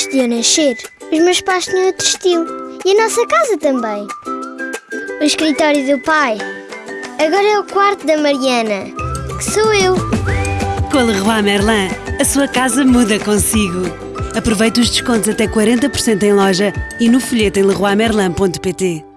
antes de eu nascer, os meus pais tinham outro estilo. E a nossa casa também. O escritório do pai. Agora é o quarto da Mariana, que sou eu. Com a Leroy Merlin, a sua casa muda consigo. Aproveite os descontos até 40% em loja e no folheto em leroymerlin.pt.